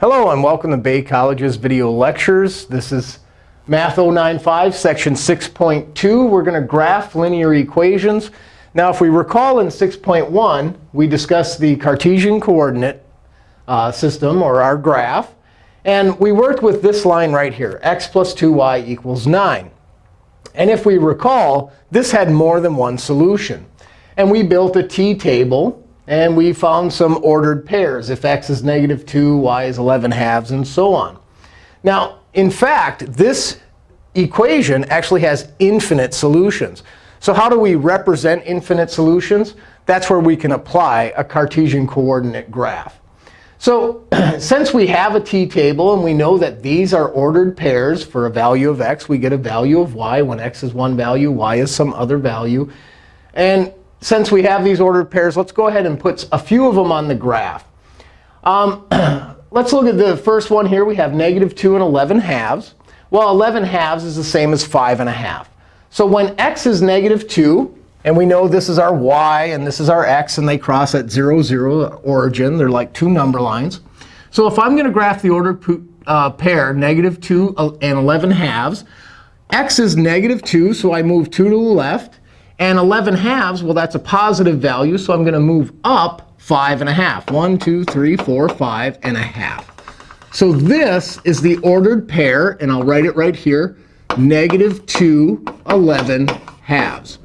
Hello, and welcome to Bay College's video lectures. This is Math 095, section 6.2. We're going to graph linear equations. Now, if we recall in 6.1, we discussed the Cartesian coordinate uh, system, or our graph. And we worked with this line right here, x plus 2y equals 9. And if we recall, this had more than one solution. And we built a t-table and we found some ordered pairs. If x is negative 2, y is 11 halves, and so on. Now, in fact, this equation actually has infinite solutions. So how do we represent infinite solutions? That's where we can apply a Cartesian coordinate graph. So since we have a t-table and we know that these are ordered pairs for a value of x, we get a value of y when x is one value, y is some other value. And since we have these ordered pairs, let's go ahead and put a few of them on the graph. Um, let's look at the first one here. We have negative 2 and 11 halves. Well, 11 halves is the same as 5 and a half. So when x is negative 2, and we know this is our y and this is our x, and they cross at 0, 0 origin. They're like two number lines. So if I'm going to graph the ordered uh, pair, negative 2 and 11 halves, x is negative 2, so I move 2 to the left. And 11 halves, well, that's a positive value. So I'm going to move up 5 and a half. 1, 2, 3, 4, 5 and a half. So this is the ordered pair. And I'll write it right here, negative 2, 11 halves.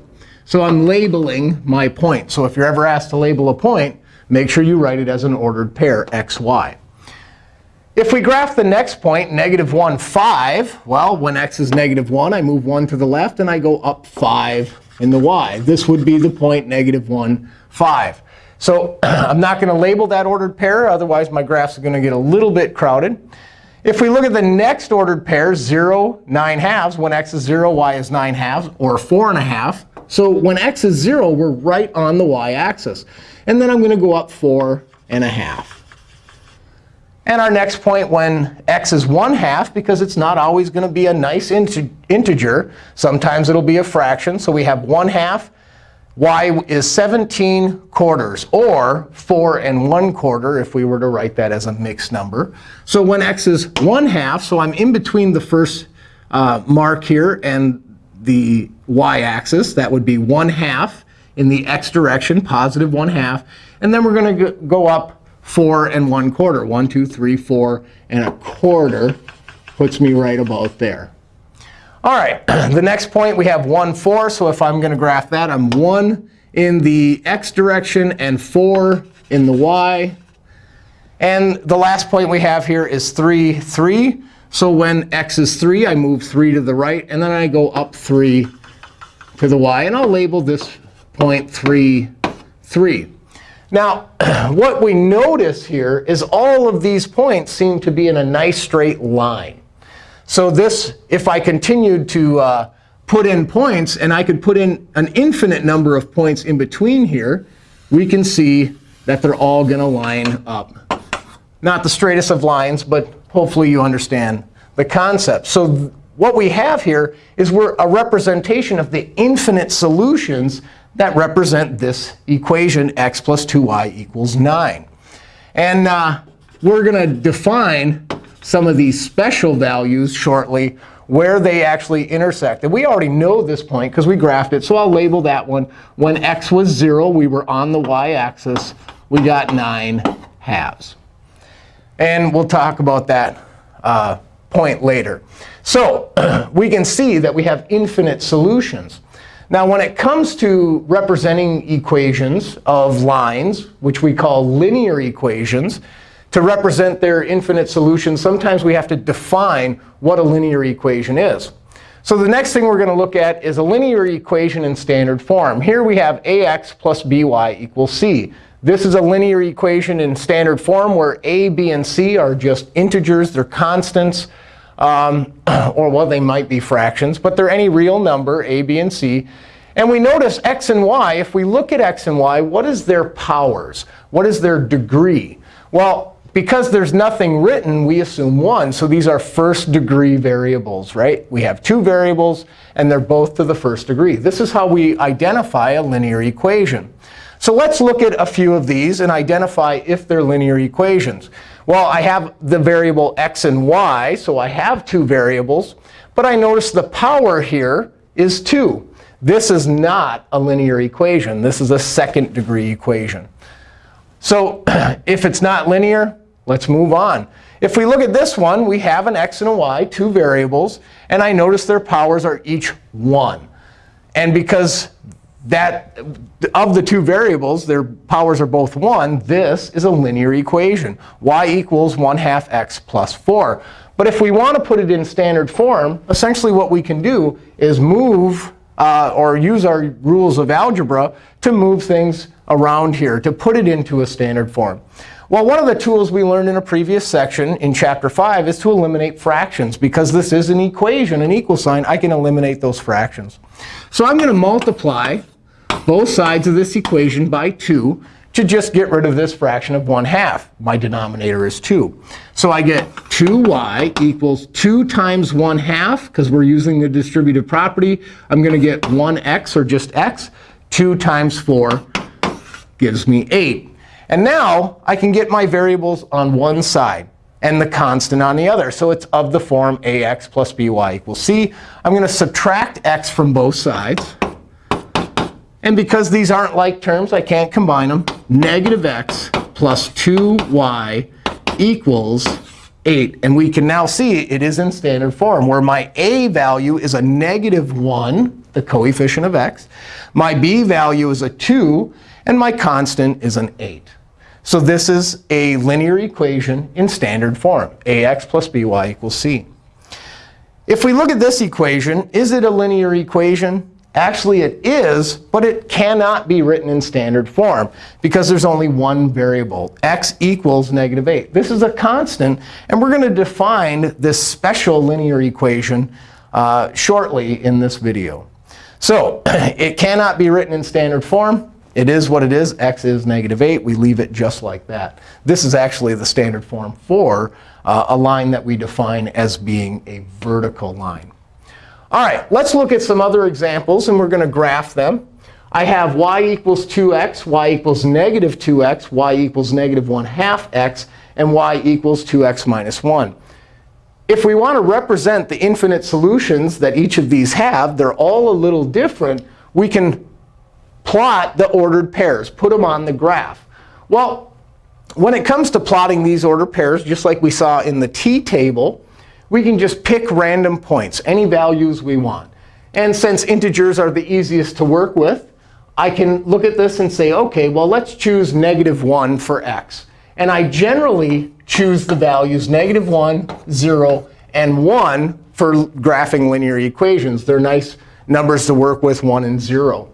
So I'm labeling my point. So if you're ever asked to label a point, make sure you write it as an ordered pair, x, y. If we graph the next point, negative 1, 5, well, when x is negative 1, I move 1 to the left, and I go up 5 in the y. This would be the point negative 1, 5. So I'm not going to label that ordered pair. Otherwise, my graphs are going to get a little bit crowded. If we look at the next ordered pair, 0, 9 halves, when x is 0, y is 9 halves, or 4 and a half. So when x is 0, we're right on the y-axis. And then I'm going to go up 4 and a half. And our next point when x is 1 half, because it's not always going to be a nice integer. Sometimes it'll be a fraction. So we have 1 half. y is 17 quarters, or 4 and 1 quarter if we were to write that as a mixed number. So when x is 1 half, so I'm in between the first uh, mark here and the y-axis. That would be 1 half in the x direction, positive 1 half. And then we're going to go up 4 and 1 quarter. 1, 2, 3, 4 and a quarter puts me right about there. All right, the next point, we have 1, 4. So if I'm going to graph that, I'm 1 in the x direction and 4 in the y. And the last point we have here is 3, 3. So when x is 3, I move 3 to the right. And then I go up 3 to the y. And I'll label this point 3, 3. Now, what we notice here is all of these points seem to be in a nice straight line. So this, if I continued to uh, put in points, and I could put in an infinite number of points in between here, we can see that they're all going to line up. Not the straightest of lines, but hopefully you understand the concept. So what we have here is we're a representation of the infinite solutions that represent this equation, x plus 2y equals 9. And uh, we're going to define some of these special values shortly where they actually intersect. And we already know this point because we graphed it. So I'll label that one. When x was 0, we were on the y-axis. We got 9 halves. And we'll talk about that uh, point later. So we can see that we have infinite solutions. Now, when it comes to representing equations of lines, which we call linear equations, to represent their infinite solutions, sometimes we have to define what a linear equation is. So the next thing we're going to look at is a linear equation in standard form. Here we have ax plus by equals c. This is a linear equation in standard form where a, b, and c are just integers. They're constants. Um, or, well, they might be fractions. But they're any real number, a, b, and c. And we notice x and y, if we look at x and y, what is their powers? What is their degree? Well, because there's nothing written, we assume 1. So these are first degree variables, right? We have two variables, and they're both to the first degree. This is how we identify a linear equation. So let's look at a few of these and identify if they're linear equations. Well, I have the variable x and y, so I have two variables. But I notice the power here is 2. This is not a linear equation. This is a second degree equation. So if it's not linear, let's move on. If we look at this one, we have an x and a y, two variables. And I notice their powers are each 1. And because that of the two variables, their powers are both 1, this is a linear equation. y equals 1 half x plus 4. But if we want to put it in standard form, essentially what we can do is move uh, or use our rules of algebra to move things around here, to put it into a standard form. Well, one of the tools we learned in a previous section in Chapter 5 is to eliminate fractions. Because this is an equation, an equal sign, I can eliminate those fractions. So I'm going to multiply both sides of this equation by 2 to just get rid of this fraction of 1 half. My denominator is 2. So I get 2y equals 2 times 1 half, because we're using the distributive property. I'm going to get 1x, or just x. 2 times 4 gives me 8. And now I can get my variables on one side and the constant on the other. So it's of the form ax plus by equals c. I'm going to subtract x from both sides. And because these aren't like terms, I can't combine them. Negative x plus 2y equals 8. And we can now see it is in standard form, where my a value is a negative 1, the coefficient of x. My b value is a 2. And my constant is an 8. So this is a linear equation in standard form, ax plus by equals c. If we look at this equation, is it a linear equation? Actually, it is, but it cannot be written in standard form because there's only one variable. x equals negative 8. This is a constant. And we're going to define this special linear equation uh, shortly in this video. So it cannot be written in standard form. It is what it is. x is negative 8. We leave it just like that. This is actually the standard form for uh, a line that we define as being a vertical line. All right, let's look at some other examples. And we're going to graph them. I have y equals 2x, y equals negative 2x, y equals negative 1 half x, and y equals 2x minus 1. If we want to represent the infinite solutions that each of these have, they're all a little different, we can plot the ordered pairs, put them on the graph. Well, when it comes to plotting these ordered pairs, just like we saw in the t-table, we can just pick random points, any values we want. And since integers are the easiest to work with, I can look at this and say, OK, well, let's choose negative 1 for x. And I generally choose the values negative 1, 0, and 1 for graphing linear equations. They're nice numbers to work with, 1 and 0.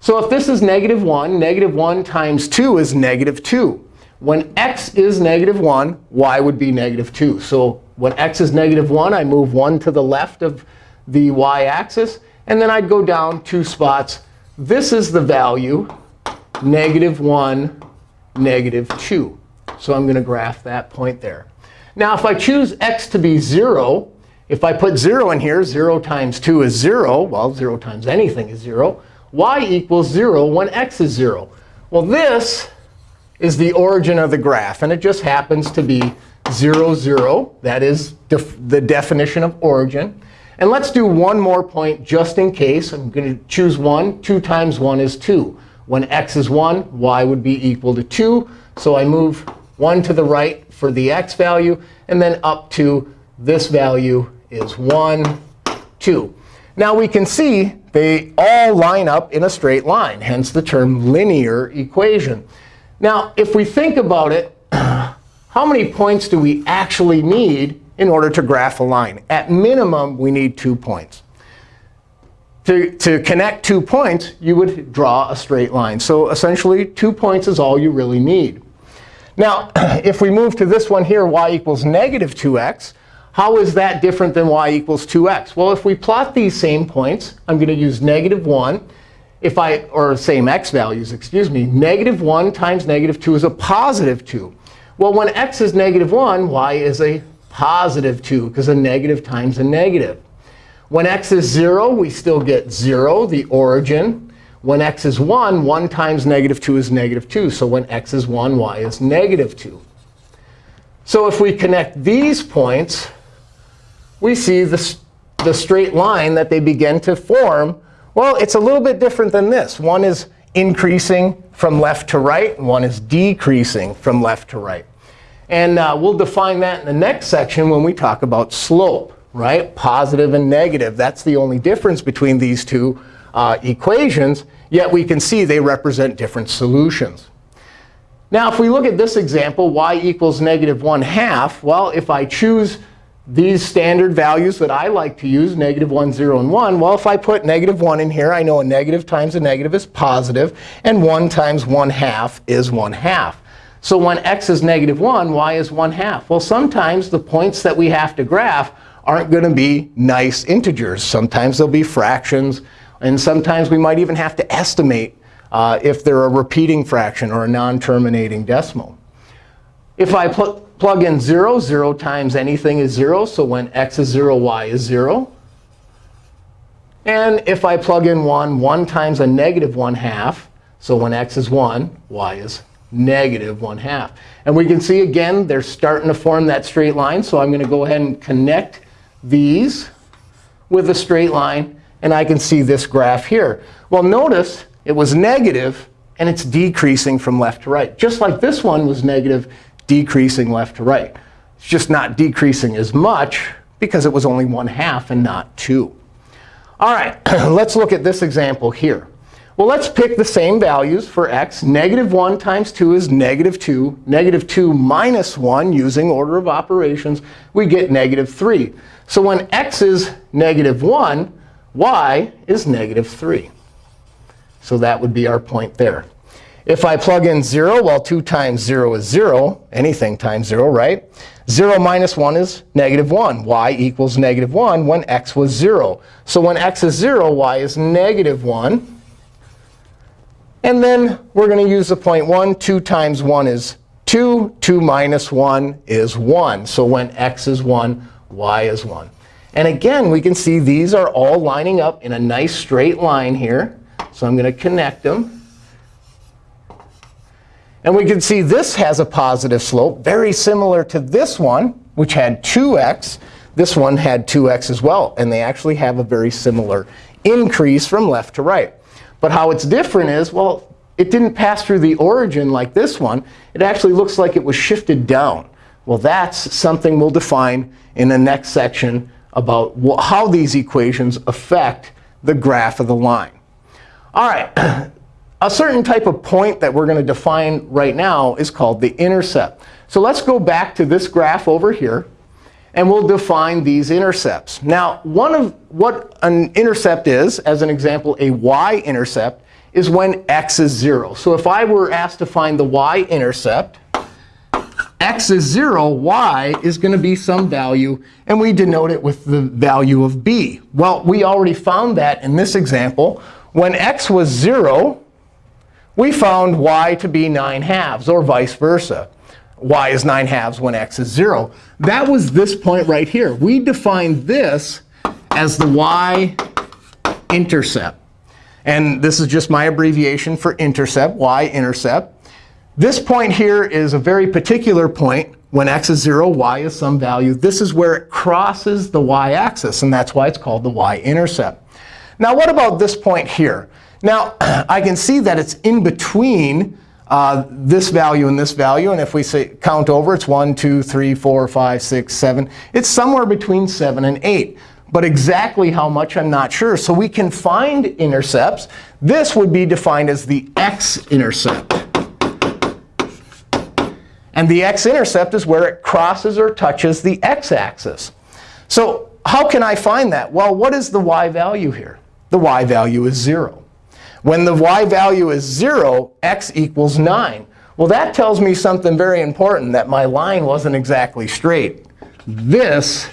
So if this is negative 1, negative 1 times 2 is negative 2. When x is negative 1, y would be negative 2. So when x is negative 1, I move 1 to the left of the y-axis. And then I'd go down two spots. This is the value, negative 1, negative 2. So I'm going to graph that point there. Now, if I choose x to be 0, if I put 0 in here, 0 times 2 is 0. Well, 0 times anything is 0. y equals 0 when x is 0. Well, this is the origin of the graph. And it just happens to be 0, 0. That is def the definition of origin. And let's do one more point just in case. I'm going to choose 1. 2 times 1 is 2. When x is 1, y would be equal to 2. So I move 1 to the right for the x value. And then up to this value is 1, 2. Now we can see they all line up in a straight line, hence the term linear equation. Now, if we think about it, how many points do we actually need in order to graph a line? At minimum, we need two points. To, to connect two points, you would draw a straight line. So essentially, two points is all you really need. Now, if we move to this one here, y equals negative 2x, how is that different than y equals 2x? Well, if we plot these same points, I'm going to use negative 1. If I, or same x values, excuse me, negative 1 times negative 2 is a positive 2. Well, when x is negative 1, y is a positive 2, because a negative times a negative. When x is 0, we still get 0, the origin. When x is 1, 1 times negative 2 is negative 2. So when x is 1, y is negative 2. So if we connect these points, we see the, the straight line that they begin to form. Well, it's a little bit different than this. One is increasing from left to right, and one is decreasing from left to right. And uh, we'll define that in the next section when we talk about slope, right? Positive and negative. That's the only difference between these two uh, equations. Yet we can see they represent different solutions. Now, if we look at this example, y equals negative 1 half, well, if I choose these standard values that I like to use, negative 1, 0, and 1, well, if I put negative 1 in here, I know a negative times a negative is positive, and 1 times 1 half is 1 half. So when x is negative 1, y is 1 half. Well, sometimes the points that we have to graph aren't going to be nice integers. Sometimes they'll be fractions. And sometimes we might even have to estimate uh, if they're a repeating fraction or a non-terminating decimal. If I pl plug in 0, 0 times anything is 0. So when x is 0, y is 0. And if I plug in 1, 1 times a negative 1 half. So when x is 1, y is negative 1 half. And we can see, again, they're starting to form that straight line. So I'm going to go ahead and connect these with a straight line. And I can see this graph here. Well, notice it was negative, and it's decreasing from left to right. Just like this one was negative, decreasing left to right. It's just not decreasing as much because it was only 1 half and not 2. All right, let's look at this example here. Well, let's pick the same values for x. Negative 1 times 2 is negative 2. Negative 2 minus 1, using order of operations, we get negative 3. So when x is negative 1, y is negative 3. So that would be our point there. If I plug in 0, well, 2 times 0 is 0. Anything times 0, right? 0 minus 1 is negative 1. y equals negative 1 when x was 0. So when x is 0, y is negative 1. And then we're going to use the point 1. 2 times 1 is 2. 2 minus 1 is 1. So when x is 1, y is 1. And again, we can see these are all lining up in a nice straight line here. So I'm going to connect them. And we can see this has a positive slope, very similar to this one, which had 2x. This one had 2x as well. And they actually have a very similar increase from left to right. But how it's different is, well, it didn't pass through the origin like this one. It actually looks like it was shifted down. Well, that's something we'll define in the next section about how these equations affect the graph of the line. All right. A certain type of point that we're going to define right now is called the intercept. So let's go back to this graph over here. And we'll define these intercepts. Now, one of what an intercept is, as an example, a y-intercept, is when x is 0. So if I were asked to find the y-intercept, x is 0, y is going to be some value. And we denote it with the value of b. Well, we already found that in this example when x was 0, we found y to be 9 halves, or vice versa. y is 9 halves when x is 0. That was this point right here. We defined this as the y-intercept. And this is just my abbreviation for intercept, y-intercept. This point here is a very particular point. When x is 0, y is some value. This is where it crosses the y-axis. And that's why it's called the y-intercept. Now, what about this point here? Now, I can see that it's in between uh, this value and this value. And if we say count over, it's 1, 2, 3, 4, 5, 6, 7. It's somewhere between 7 and 8. But exactly how much, I'm not sure. So we can find intercepts. This would be defined as the x-intercept. And the x-intercept is where it crosses or touches the x-axis. So how can I find that? Well, what is the y value here? the y value is 0. When the y value is 0, x equals 9. Well, that tells me something very important, that my line wasn't exactly straight. This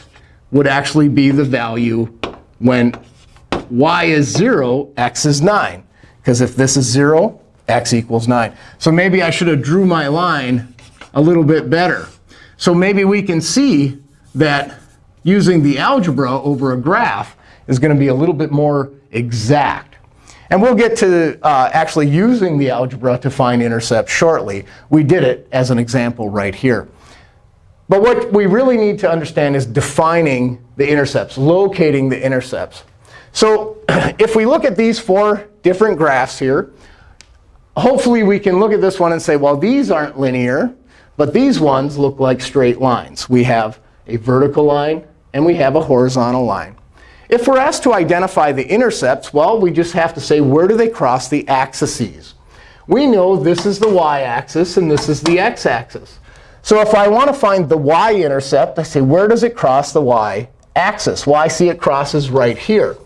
would actually be the value when y is 0, x is 9. Because if this is 0, x equals 9. So maybe I should have drew my line a little bit better. So maybe we can see that using the algebra over a graph is going to be a little bit more exact. And we'll get to uh, actually using the algebra to find intercepts shortly. We did it as an example right here. But what we really need to understand is defining the intercepts, locating the intercepts. So if we look at these four different graphs here, hopefully we can look at this one and say, well, these aren't linear. But these ones look like straight lines. We have a vertical line, and we have a horizontal line. If we're asked to identify the intercepts, well, we just have to say, where do they cross the axes? We know this is the y-axis, and this is the x-axis. So if I want to find the y-intercept, I say, where does it cross the y-axis? Well, I see it crosses right here.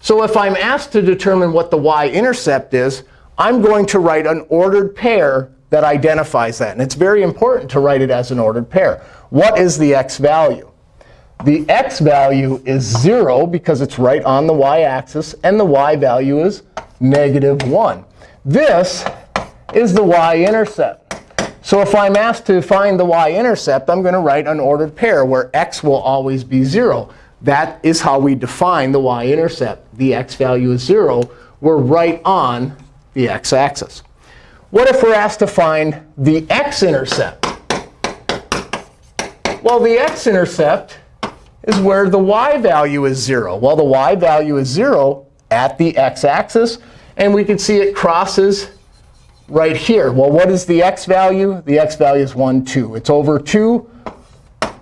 So if I'm asked to determine what the y-intercept is, I'm going to write an ordered pair that identifies that. And it's very important to write it as an ordered pair. What is the x value? The x value is 0 because it's right on the y-axis. And the y value is negative 1. This is the y-intercept. So if I'm asked to find the y-intercept, I'm going to write an ordered pair where x will always be 0. That is how we define the y-intercept. The x value is 0. We're right on the x-axis. What if we're asked to find the x-intercept? Well, the x-intercept is where the y value is 0. Well, the y value is 0 at the x-axis. And we can see it crosses right here. Well, what is the x value? The x value is 1, 2. It's over 2.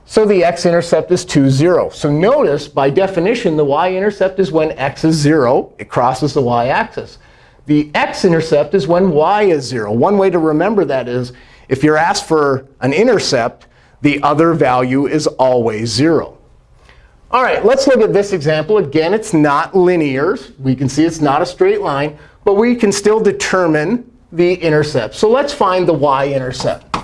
So the x-intercept is 2, 0. So notice, by definition, the y-intercept is when x is 0. It crosses the y-axis. The x-intercept is when y is 0. One way to remember that is if you're asked for an intercept, the other value is always 0. All right, let's look at this example. Again, it's not linear. We can see it's not a straight line. But we can still determine the intercept. So let's find the y-intercept.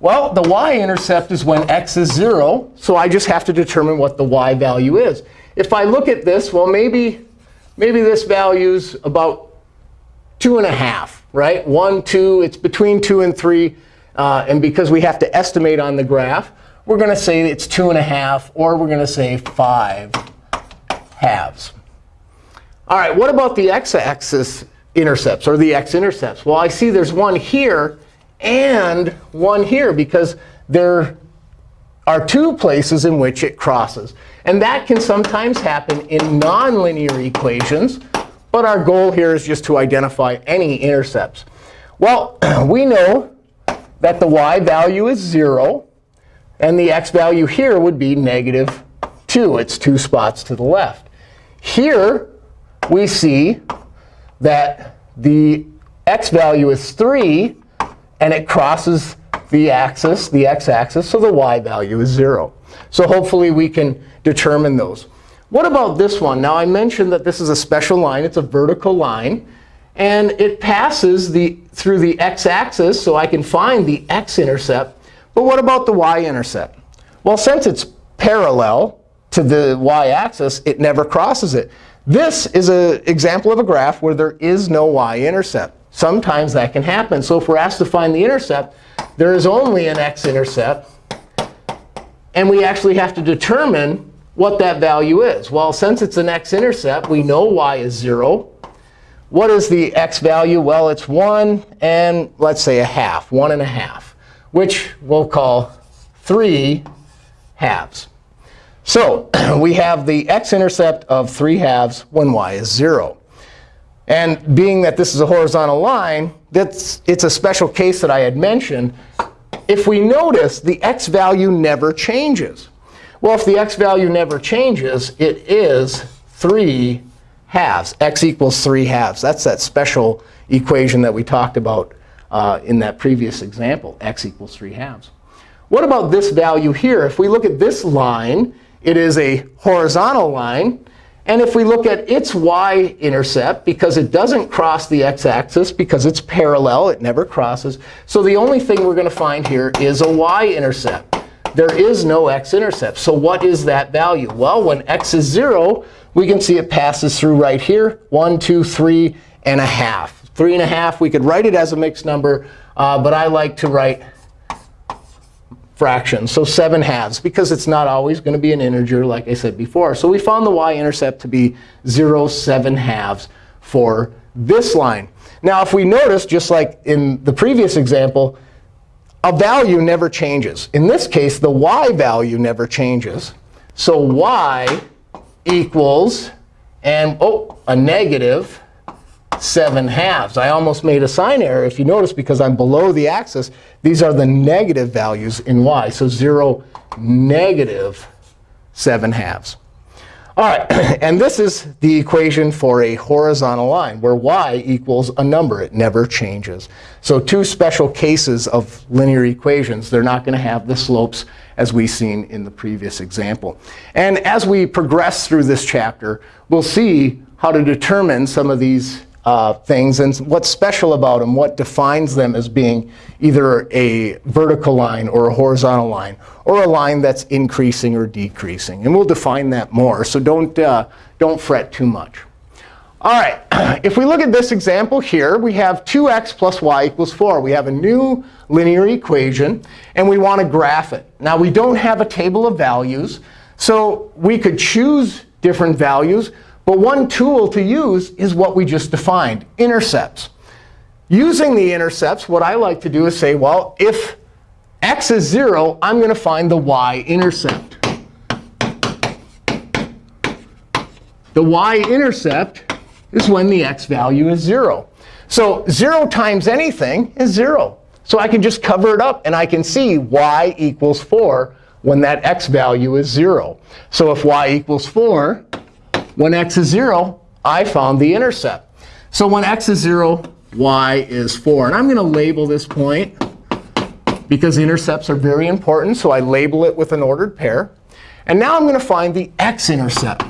Well, the y-intercept is when x is 0. So I just have to determine what the y value is. If I look at this, well, maybe, maybe this value's about 2 and a half, right? 1, 2. It's between 2 and 3. Uh, and because we have to estimate on the graph, we're going to say it's 2 and a half, or we're going to say 5 halves. All right, what about the x-axis intercepts, or the x-intercepts? Well, I see there's one here and one here, because there are two places in which it crosses. And that can sometimes happen in nonlinear equations. But our goal here is just to identify any intercepts. Well, we know that the y value is 0. And the x value here would be negative 2. It's two spots to the left. Here, we see that the x value is 3. And it crosses the axis, the x-axis. So the y value is 0. So hopefully we can determine those. What about this one? Now, I mentioned that this is a special line. It's a vertical line. And it passes the, through the x-axis, so I can find the x-intercept. But what about the y-intercept? Well, since it's parallel to the y-axis, it never crosses it. This is an example of a graph where there is no y-intercept. Sometimes that can happen. So if we're asked to find the intercept, there is only an x-intercept. And we actually have to determine what that value is. Well, since it's an x-intercept, we know y is 0. What is the x value? Well, it's 1 and let's say a half, 1 and a half, which we'll call 3 halves. So we have the x-intercept of 3 halves when y is 0. And being that this is a horizontal line, that's, it's a special case that I had mentioned. If we notice, the x value never changes. Well, if the x value never changes, it is 3 halves. x equals 3 halves. That's that special equation that we talked about uh, in that previous example, x equals 3 halves. What about this value here? If we look at this line, it is a horizontal line. And if we look at its y-intercept, because it doesn't cross the x-axis, because it's parallel, it never crosses. So the only thing we're going to find here is a y-intercept. There is no x-intercept. So what is that value? Well, when x is 0, we can see it passes through right here, 1, 2, 3 and a half. 3 and a half, we could write it as a mixed number. Uh, but I like to write fractions, so 7 halves, because it's not always going to be an integer, like I said before. So we found the y-intercept to be 0, 7 halves for this line. Now, if we notice, just like in the previous example, a value never changes. In this case, the y value never changes. So y equals, and oh, a negative 7 halves. I almost made a sign error, if you notice, because I'm below the axis. These are the negative values in y. So 0, negative 7 halves. All right, and this is the equation for a horizontal line, where y equals a number. It never changes. So two special cases of linear equations. They're not going to have the slopes as we've seen in the previous example. And as we progress through this chapter, we'll see how to determine some of these uh, things and what's special about them, what defines them as being either a vertical line or a horizontal line, or a line that's increasing or decreasing. And we'll define that more, so don't, uh, don't fret too much. All right, if we look at this example here, we have 2x plus y equals 4. We have a new linear equation, and we want to graph it. Now, we don't have a table of values, so we could choose different values. But one tool to use is what we just defined, intercepts. Using the intercepts, what I like to do is say, well, if x is 0, I'm going to find the y-intercept. The y-intercept is when the x value is 0. So 0 times anything is 0. So I can just cover it up, and I can see y equals 4 when that x value is 0. So if y equals 4, when x is 0, I found the intercept. So when x is 0, y is 4. And I'm going to label this point because intercepts are very important. So I label it with an ordered pair. And now I'm going to find the x-intercept.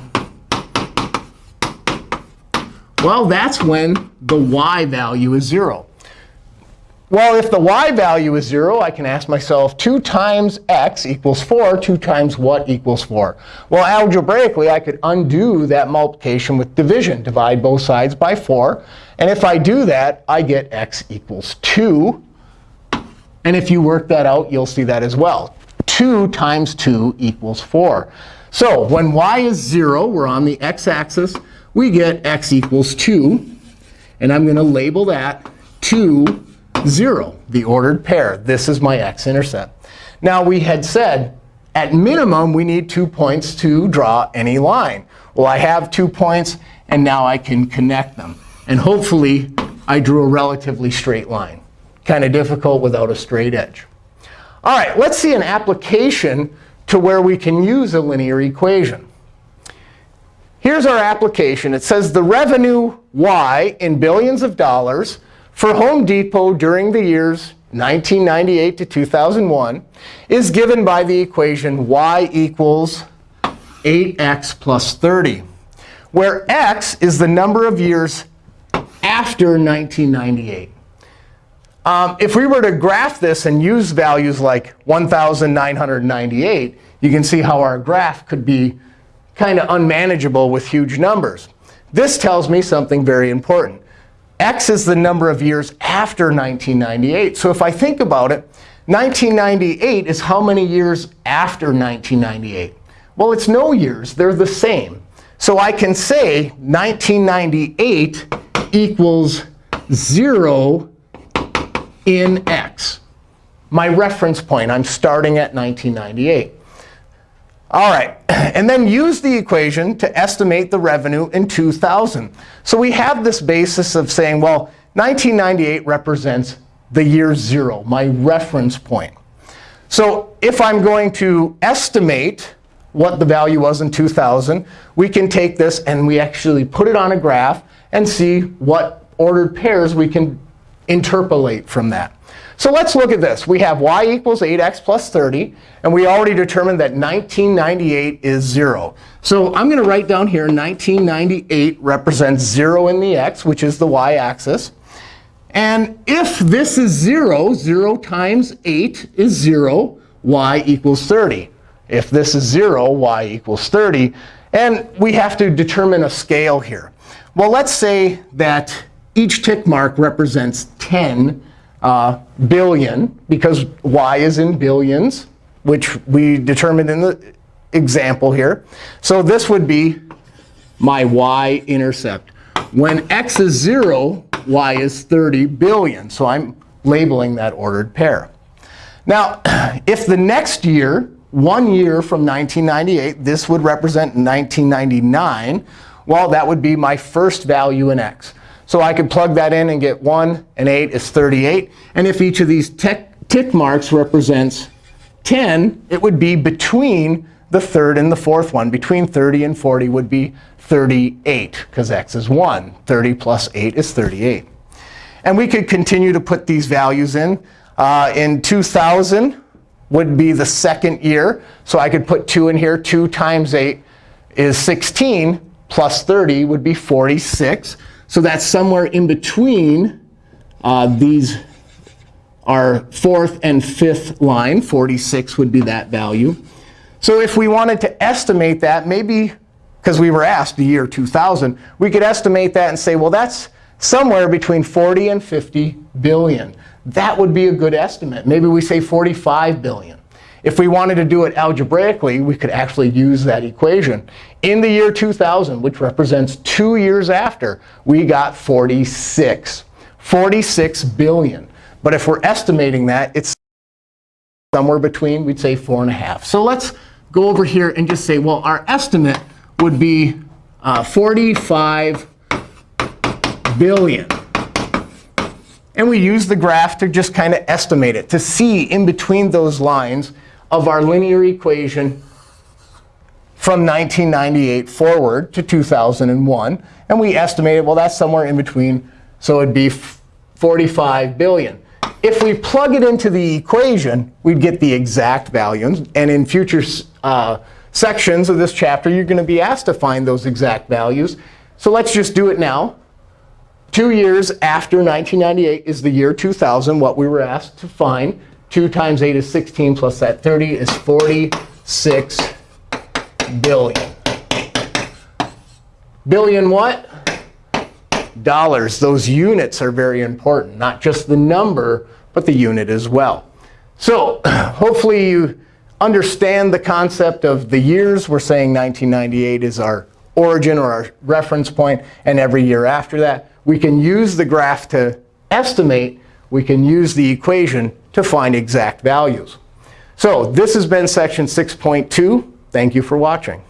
Well, that's when the y value is 0. Well, if the y value is 0, I can ask myself, 2 times x equals 4. 2 times what equals 4? Well, algebraically, I could undo that multiplication with division. Divide both sides by 4. And if I do that, I get x equals 2. And if you work that out, you'll see that as well. 2 times 2 equals 4. So when y is 0, we're on the x-axis, we get x equals 2. And I'm going to label that 2 0, the ordered pair. This is my x-intercept. Now, we had said, at minimum, we need two points to draw any line. Well, I have two points, and now I can connect them. And hopefully, I drew a relatively straight line. Kind of difficult without a straight edge. All right, let's see an application to where we can use a linear equation. Here's our application. It says the revenue y in billions of dollars for Home Depot during the years 1998 to 2001 is given by the equation y equals 8x plus 30, where x is the number of years after 1998. Um, if we were to graph this and use values like 1,998, you can see how our graph could be kind of unmanageable with huge numbers. This tells me something very important x is the number of years after 1998. So if I think about it, 1998 is how many years after 1998? Well, it's no years. They're the same. So I can say 1998 equals 0 in x. My reference point, I'm starting at 1998. All right, and then use the equation to estimate the revenue in 2000. So we have this basis of saying, well, 1998 represents the year 0, my reference point. So if I'm going to estimate what the value was in 2000, we can take this and we actually put it on a graph and see what ordered pairs we can interpolate from that. So let's look at this. We have y equals 8x plus 30. And we already determined that 1998 is 0. So I'm going to write down here 1998 represents 0 in the x, which is the y-axis. And if this is 0, 0 times 8 is 0, y equals 30. If this is 0, y equals 30. And we have to determine a scale here. Well, let's say that each tick mark represents 10 uh, billion, because y is in billions, which we determined in the example here. So this would be my y-intercept. When x is 0, y is 30 billion. So I'm labeling that ordered pair. Now, if the next year, one year from 1998, this would represent 1999, well, that would be my first value in x. So I could plug that in and get 1 and 8 is 38. And if each of these tick marks represents 10, it would be between the third and the fourth one. Between 30 and 40 would be 38, because x is 1. 30 plus 8 is 38. And we could continue to put these values in. Uh, in 2000 would be the second year. So I could put 2 in here. 2 times 8 is 16, plus 30 would be 46. So that's somewhere in between uh, these our fourth and fifth line. 46 would be that value. So if we wanted to estimate that, maybe because we were asked the year 2000, we could estimate that and say, well, that's somewhere between 40 and 50 billion. That would be a good estimate. Maybe we say 45 billion. If we wanted to do it algebraically, we could actually use that equation. In the year 2000, which represents two years after, we got 46. 46 billion. But if we're estimating that, it's somewhere between, we'd say 4.5. So let's go over here and just say, well, our estimate would be uh, 45 billion. And we use the graph to just kind of estimate it, to see in between those lines of our linear equation from 1998 forward to 2001. And we estimated, well, that's somewhere in between. So it'd be 45 billion. If we plug it into the equation, we'd get the exact values. And in future uh, sections of this chapter, you're going to be asked to find those exact values. So let's just do it now. Two years after 1998 is the year 2000, what we were asked to find. 2 times 8 is 16, plus that 30 is 46 billion. Billion what? Dollars. Those units are very important, not just the number, but the unit as well. So hopefully you understand the concept of the years. We're saying 1998 is our origin or our reference point, and every year after that. We can use the graph to estimate. We can use the equation to find exact values. So this has been section 6.2. Thank you for watching.